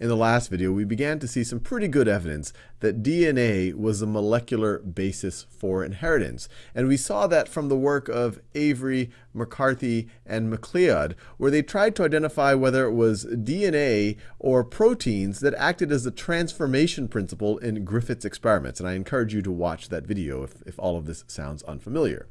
in the last video, we began to see some pretty good evidence that DNA was a molecular basis for inheritance. And we saw that from the work of Avery, McCarty, and MacLeod, where they tried to identify whether it was DNA or proteins that acted as the transformation principle in Griffith's experiments. And I encourage you to watch that video if, if all of this sounds unfamiliar.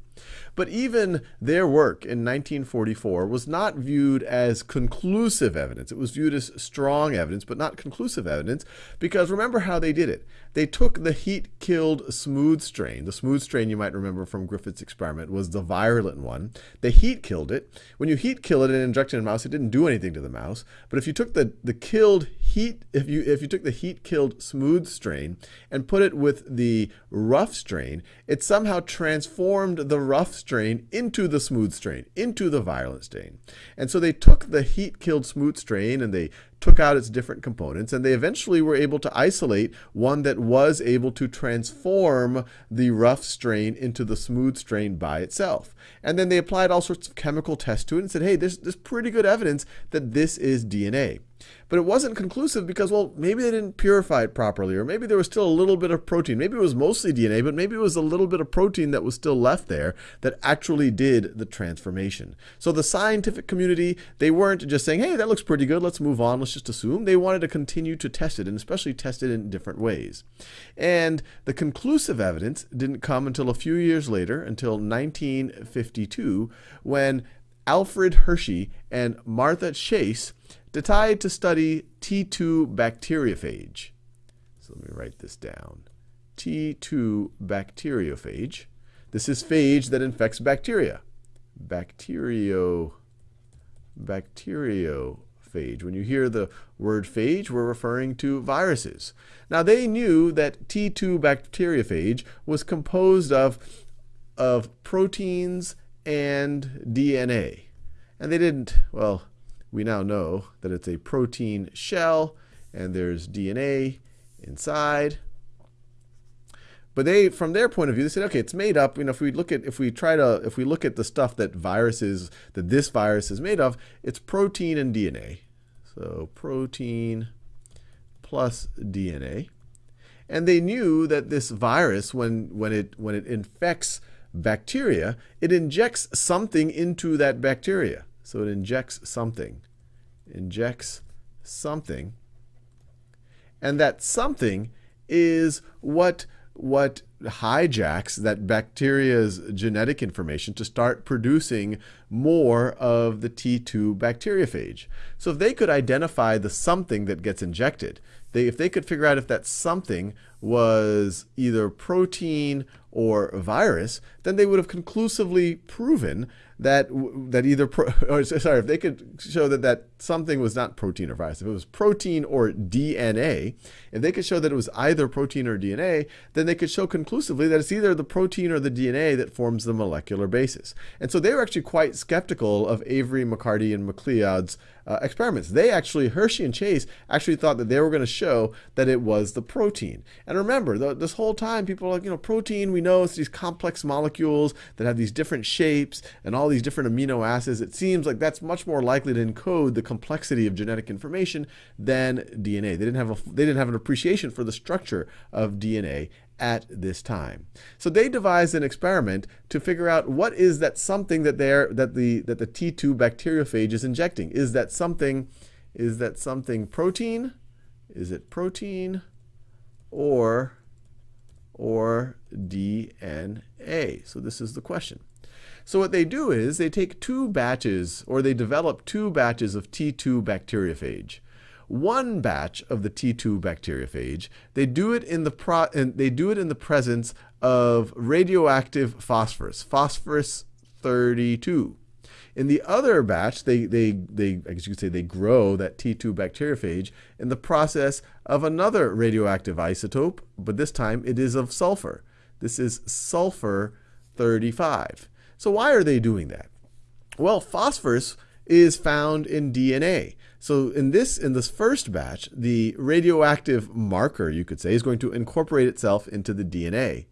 But even their work in 1944 was not viewed as conclusive evidence. It was viewed as strong evidence, but not conclusive evidence, because remember how they did it. They took the heat-killed smooth strain. The smooth strain, you might remember from Griffith's experiment, was the virulent one. They heat-killed it. When you heat-kill it and inject it in a mouse, it didn't do anything to the mouse. But if you took the, the killed heat, if you, if you took the heat-killed smooth strain and put it with the rough strain, it somehow transformed the rough strain into the smooth strain, into the virulent strain. And so they took the heat-killed smooth strain and they took out its different components, and they eventually were able to isolate one that was able to transform the rough strain into the smooth strain by itself. And then they applied all sorts of chemical tests to it and said, hey, there's, there's pretty good evidence that this is DNA. But it wasn't conclusive because, well, maybe they didn't purify it properly, or maybe there was still a little bit of protein. Maybe it was mostly DNA, but maybe it was a little bit of protein that was still left there that actually did the transformation. So the scientific community, they weren't just saying, hey, that looks pretty good, let's move on, let's just assume. They wanted to continue to test it, and especially test it in different ways. And the conclusive evidence didn't come until a few years later, until 1952, when Alfred Hershey and Martha Chase decided to study T2 bacteriophage. So let me write this down. T2 bacteriophage. This is phage that infects bacteria. Bacterio, bacteriophage. When you hear the word phage, we're referring to viruses. Now they knew that T2 bacteriophage was composed of, of proteins and DNA. And they didn't, well, we now know that it's a protein shell and there's DNA inside. But they, from their point of view, they said, okay, it's made up. You know, if we look at, if we try to, if we look at the stuff that viruses, that this virus is made of, it's protein and DNA. So protein plus DNA. And they knew that this virus, when, when, it, when it infects bacteria, it injects something into that bacteria. So it injects something, injects something. And that something is what, what hijacks that bacteria's genetic information to start producing more of the T2 bacteriophage. So if they could identify the something that gets injected, they, if they could figure out if that something was either protein or virus, then they would have conclusively proven that that either pro, or sorry, if they could show that that something was not protein or virus, if it was protein or DNA, if they could show that it was either protein or DNA, then they could show conclusively that it's either the protein or the DNA that forms the molecular basis. And so they were actually quite skeptical of Avery, McCarty, and MacLeod's uh, experiments. They actually, Hershey and Chase, actually thought that they were going to show that it was the protein. And remember, the, this whole time, people are like, you know, protein, we know it's these complex molecules that have these different shapes and all these different amino acids. It seems like that's much more likely to encode the complexity of genetic information than DNA. They didn't have a, they didn't have an appreciation for the structure of DNA at this time. So they devised an experiment to figure out what is that something that they are that the that the T2 bacteriophage is injecting. Is that something is that something protein? Is it protein or or DNA? So this is the question. So what they do is they take two batches or they develop two batches of T2 bacteriophage one batch of the T2 bacteriophage. They do it in the pro they do it in the presence of radioactive phosphorus, phosphorus 32. In the other batch, they, they, they, I guess you could say they grow that T2 bacteriophage in the process of another radioactive isotope, but this time it is of sulfur. This is sulfur 35. So why are they doing that? Well, phosphorus is found in DNA. So in this, in this first batch, the radioactive marker, you could say, is going to incorporate itself into the DNA.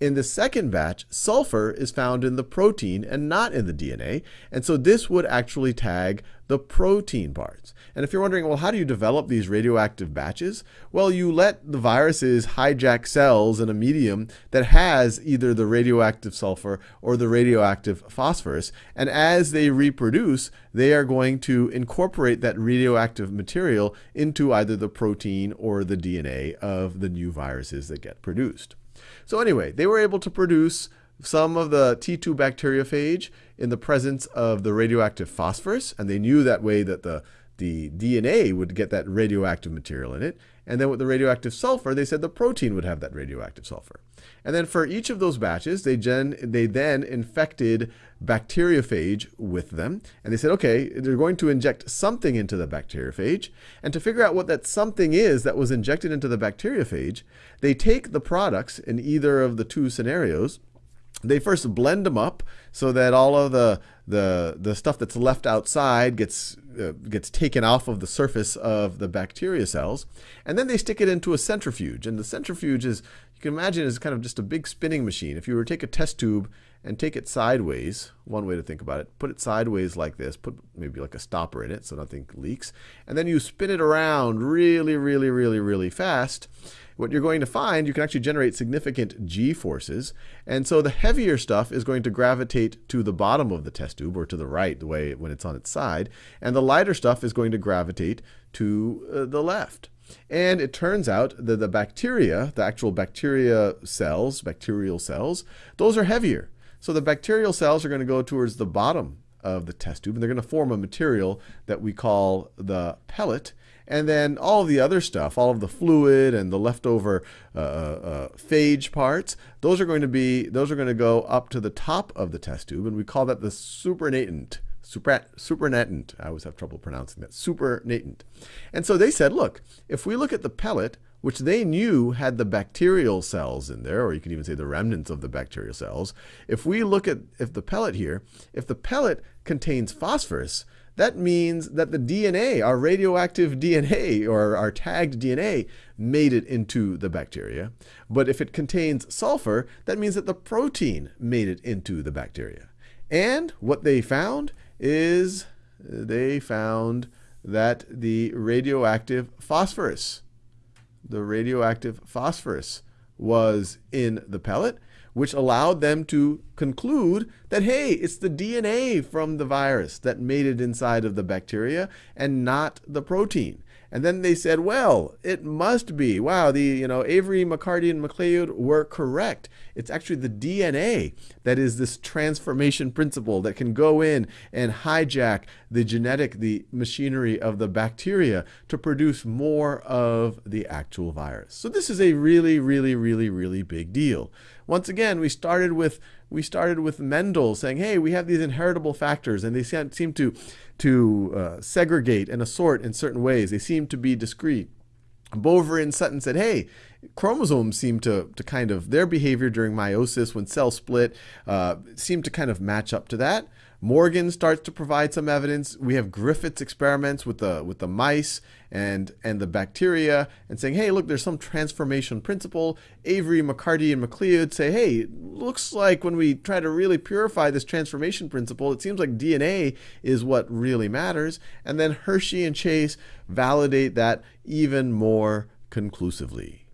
In the second batch, sulfur is found in the protein and not in the DNA, and so this would actually tag the protein parts. And if you're wondering, well, how do you develop these radioactive batches? Well, you let the viruses hijack cells in a medium that has either the radioactive sulfur or the radioactive phosphorus, and as they reproduce, they are going to incorporate that radioactive material into either the protein or the DNA of the new viruses that get produced. So anyway, they were able to produce some of the T2 bacteriophage in the presence of the radioactive phosphorus, and they knew that way that the, the DNA would get that radioactive material in it. And then with the radioactive sulfur, they said the protein would have that radioactive sulfur. And then for each of those batches, they, gen, they then infected bacteriophage with them. And they said, okay, they're going to inject something into the bacteriophage. And to figure out what that something is that was injected into the bacteriophage, they take the products in either of the two scenarios, they first blend them up so that all of the the the stuff that's left outside gets uh, gets taken off of the surface of the bacteria cells and then they stick it into a centrifuge. And the centrifuge is you can imagine is kind of just a big spinning machine. If you were to take a test tube and take it sideways one way to think about it put it sideways like this put maybe like a stopper in it so nothing leaks and then you spin it around really really really really fast what you're going to find, you can actually generate significant g forces. And so the heavier stuff is going to gravitate to the bottom of the test tube, or to the right, the way when it's on its side. And the lighter stuff is going to gravitate to uh, the left. And it turns out that the bacteria, the actual bacteria cells, bacterial cells, those are heavier. So the bacterial cells are going to go towards the bottom of the test tube, and they're going to form a material that we call the pellet. And then all the other stuff, all of the fluid and the leftover uh, uh, uh, phage parts, those are going to be those are going to go up to the top of the test tube, and we call that the supernatant. Super, supernatant. I always have trouble pronouncing that. Supernatant. And so they said, look, if we look at the pellet, which they knew had the bacterial cells in there, or you can even say the remnants of the bacterial cells. If we look at if the pellet here, if the pellet contains phosphorus, that means that the DNA, our radioactive DNA or our tagged DNA, made it into the bacteria. But if it contains sulfur, that means that the protein made it into the bacteria. And what they found is they found that the radioactive phosphorus, the radioactive phosphorus was in the pellet which allowed them to conclude that, hey, it's the DNA from the virus that made it inside of the bacteria and not the protein. And then they said, well, it must be. Wow, the you know Avery, McCarty, and MacLeod were correct. It's actually the DNA that is this transformation principle that can go in and hijack the genetic, the machinery of the bacteria to produce more of the actual virus. So this is a really, really, really, really big deal. Once again, we started with we started with Mendel saying, hey, we have these inheritable factors, and they seem to to uh, segregate and assort in certain ways. They seem to be discrete. Boveri and Sutton said, hey, chromosomes seem to, to kind of, their behavior during meiosis when cells split uh, seem to kind of match up to that. Morgan starts to provide some evidence. We have Griffith's experiments with the with the mice and and the bacteria and saying, hey, look, there's some transformation principle. Avery, McCarty, and MacLeod say, hey, looks like when we try to really purify this transformation principle, it seems like DNA is what really matters. And then Hershey and Chase validate that even more conclusively.